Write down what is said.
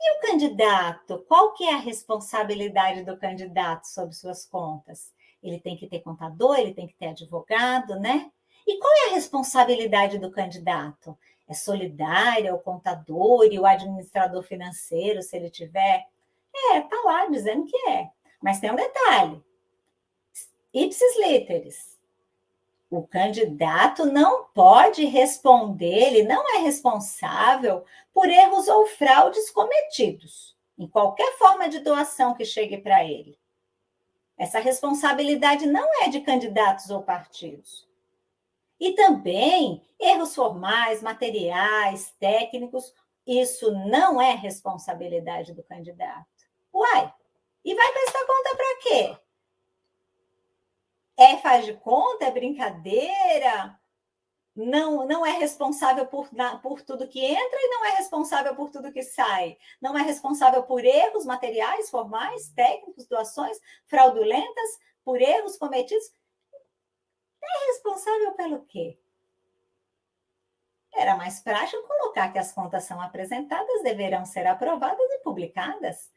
E o candidato? Qual que é a responsabilidade do candidato sobre suas contas? Ele tem que ter contador, ele tem que ter advogado, né? E qual é a responsabilidade do candidato? É solidária, o contador e o administrador financeiro, se ele tiver? É, tá lá dizendo que é. Mas tem um detalhe. Ipsis literis. O candidato não pode responder, ele não é responsável por erros ou fraudes cometidos em qualquer forma de doação que chegue para ele. Essa responsabilidade não é de candidatos ou partidos. E também erros formais, materiais, técnicos, isso não é responsabilidade do candidato. Uai, e vai prestar conta para quê? É faz de conta, é brincadeira, não, não é responsável por, por tudo que entra e não é responsável por tudo que sai. Não é responsável por erros materiais, formais, técnicos, doações fraudulentas, por erros cometidos. É responsável pelo quê? Era mais prático colocar que as contas são apresentadas, deverão ser aprovadas e publicadas.